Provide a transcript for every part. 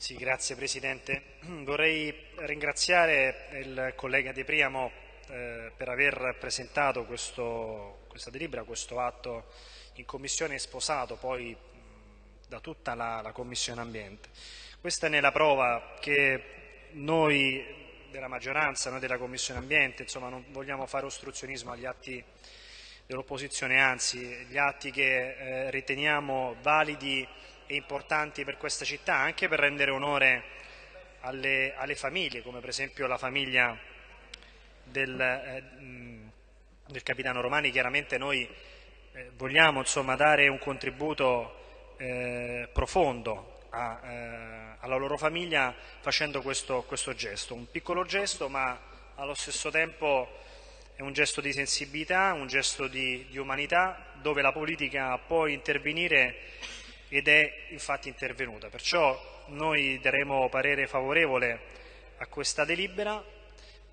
Sì, grazie Presidente. Vorrei ringraziare il collega De Priamo eh, per aver presentato questo, questa delibera, questo atto in Commissione sposato poi da tutta la, la Commissione Ambiente. Questa è nella prova che noi della maggioranza, noi della Commissione Ambiente, insomma non vogliamo fare ostruzionismo agli atti dell'opposizione, anzi gli atti che eh, riteniamo validi e importanti per questa città, anche per rendere onore alle, alle famiglie, come per esempio la famiglia del, eh, del capitano Romani. Chiaramente noi eh, vogliamo insomma, dare un contributo eh, profondo a, eh, alla loro famiglia facendo questo, questo gesto, un piccolo gesto ma allo stesso tempo è un gesto di sensibilità, un gesto di, di, umanità, dove la politica può intervenire ed è infatti intervenuta. Perciò noi daremo parere favorevole a questa delibera,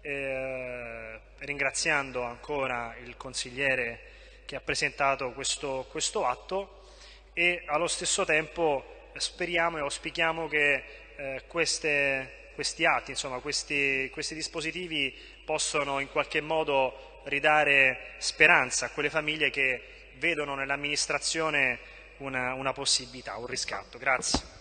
eh, ringraziando ancora il consigliere che ha presentato questo, questo, atto e allo stesso tempo speriamo e auspichiamo che eh, queste, questi atti, insomma, questi, questi dispositivi possono in qualche modo ridare speranza a quelle famiglie che vedono nell'amministrazione una, una possibilità, un riscatto. Grazie.